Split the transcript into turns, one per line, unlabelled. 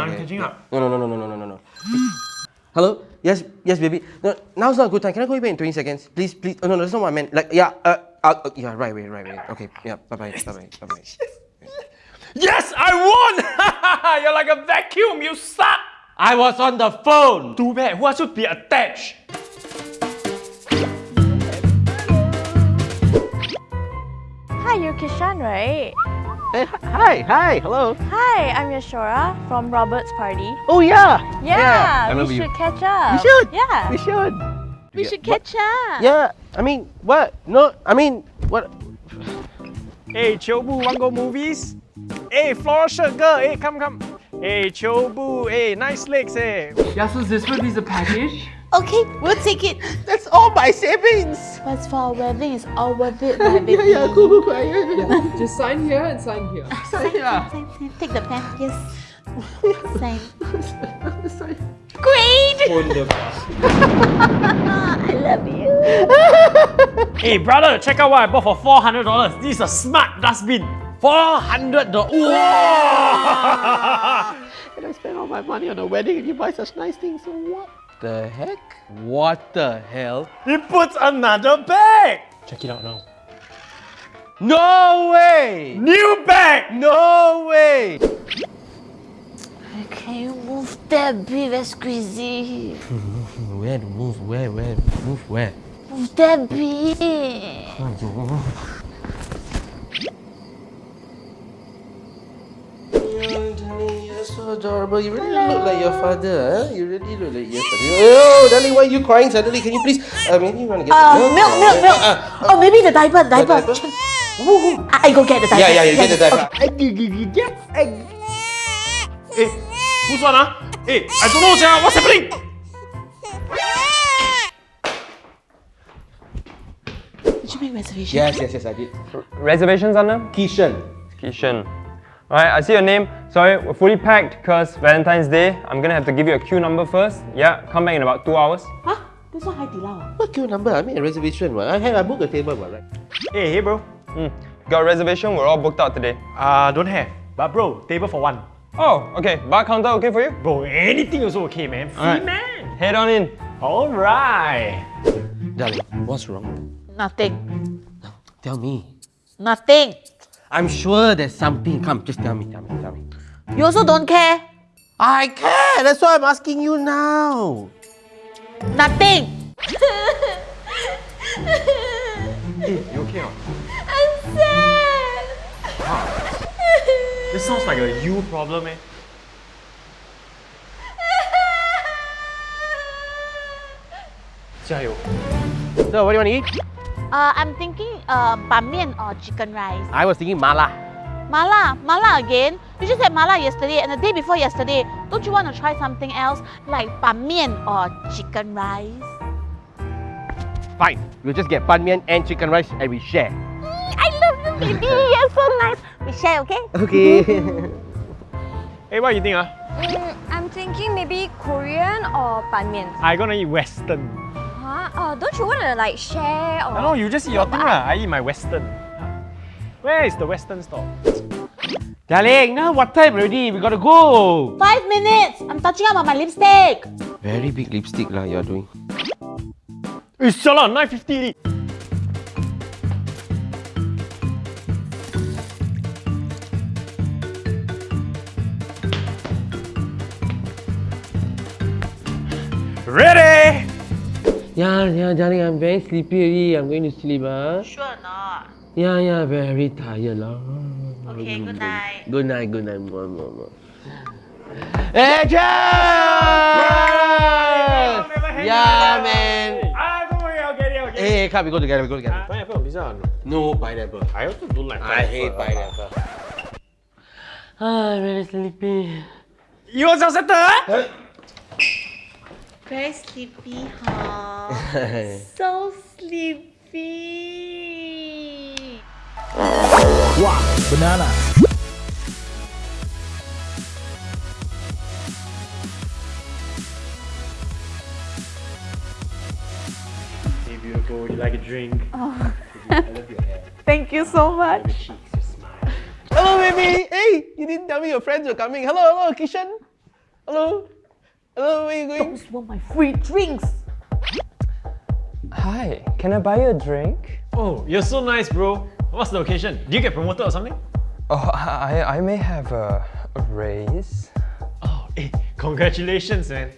I'm catching up.
No, no, no, no, no, no, no, no. Hello? Yes, yes, baby. No, now's not a good time. Can I call you back in 20 seconds? Please, please. Oh, no, no, that's not what I meant. Like, yeah, uh, uh, uh, yeah, right, wait, right, wait. Okay, yeah, bye-bye, bye-bye, bye-bye.
Yes, I won! You're like a vacuum, you suck!
I was on the phone!
Too bad, who should be attached?
Hi, you're Kishan, right?
Hey, hi, hi, hello.
Hi, I'm Yashora from Robert's party.
Oh yeah.
Yeah,
I
we
remember you.
should catch up.
We should.
Yeah,
We should.
we should catch up.
Yeah, I mean, what? No, I mean, what?
Hey, Chobu, want go movies? Hey, floral shirt girl, hey, come, come. Hey, Chobu, hey, nice legs, hey.
Yeah, so this will be the package.
Okay, we'll take it.
That's all my savings.
But for our wedding, it's all worth it, my baby.
Yeah, yeah, cool, cool, cool. Yeah, yeah, yeah.
Just sign here and sign here.
Ah, sign,
Yeah.
sign, sign. Take the pen. Yes. Sign.
Sorry.
Great! I love you.
Hey, brother, check out what I bought for $400. This is a smart dustbin. $400. Whoa!
And I spend all my money on a wedding and you buy such nice things. So what?
The heck? What the hell?
He puts another bag. Check it out now.
No way!
New bag.
No way!
Can you move that bit? That's squeezy.
Where to move? Where? Where? Move where?
Move that bit.
Oh, darling, you're so adorable. You really look like your father, huh? You really look like your father. Oh, darling, why are you crying suddenly? Can you please, uh, maybe you want to get
Uh,
some
milk, milk, milk.
Uh,
Oh, maybe the diaper, the diaper.
diaper?
Woo, I I go get the diaper.
yeah, yeah, you get the diaper.
Yes, I
Hey, who's one, huh? Hey, I don't know, sia. What's happening?
Did you make reservation?
Yes, yes, yes, I did.
Reservations, Anna?
Kishan.
Kishan. Alright, I see your name. Sorry, we're fully packed because Valentine's Day. I'm gonna have to give you a queue number first. Yeah, come back in about two hours.
Huh? This one Hai Di Lao.
What queue number? I made a reservation. What? I had I booked a table, what, right?
Hey, hey, bro.
Hmm. Got a reservation? We're all booked out today.
Uh, don't have. But bro, table for one.
Oh, okay. Bar counter okay for you?
Bro, anything is okay, man. Free
Alright.
man.
Head on in.
Alright.
Darling, what's wrong?
Nothing.
Tell me.
Nothing.
I'm sure there's something. Come, just tell me, tell me, tell me.
You also don't care?
I care. That's why I'm asking you now.
Nothing.
Hey, you okay or not?
I'm sad.
This sounds like a you problem, eh? Jiayo.
So, what do you want to eat?
Uh, I'm thinking uh, ban mian or chicken rice.
I was thinking mala.
Mala, mala again. You just had mala yesterday and the day before yesterday. Don't you want to try something else like ban mian or chicken rice?
Fine. We'll just get ban mian and chicken rice and we share.
I love you, baby. You're so nice. We share, okay?
Okay.
Hey, what you think, ah?
Mm, I'm thinking maybe Korean or ban mian.
I gonna eat Western.
Huh? Oh, don't you want to like share or?
I know, you just eat your thing, lah. I eat my Western. Where is the Western store?
Darling, now what time already? We gotta go.
Five minutes. I'm touching up on my lipstick.
Very big lipstick lah you're doing.
Eh, sialah, 950 Ready!
Yeah, yeah, darling, I'm very sleepy already. I'm going to sleep, ah.
Sure or not?
Yeah, yeah, very tired lah.
Okay, good night.
Good night, good night. Mwah, mwah, mwah. Action! Yeah, man.
Ah, don't worry, I'll get it, I'll get it.
Hey, come, we go together, we go together.
Pineapple on pizza or no?
No pineapple.
I also don't like
I hate pineapple. Ah, I'm very sleepy.
You want some center, eh?
Very sleepy, huh? so sleepy.
Wow, Banana Hey, beautiful, you like a drink?
Oh.
I love your hair,
Thank you so much.
cheeks, your.
Hello, baby. Hey, you didn't tell me your friends were coming. Hello, hello, Kishan.
Hello? Hello, where you going?
Those were my free drinks.
Hi, can I buy you a drink?
Oh, you're so nice, bro. What's the occasion? Do you get promoted or something?
Oh, I, I may have a, a raise.
Oh, hey, congratulations, man.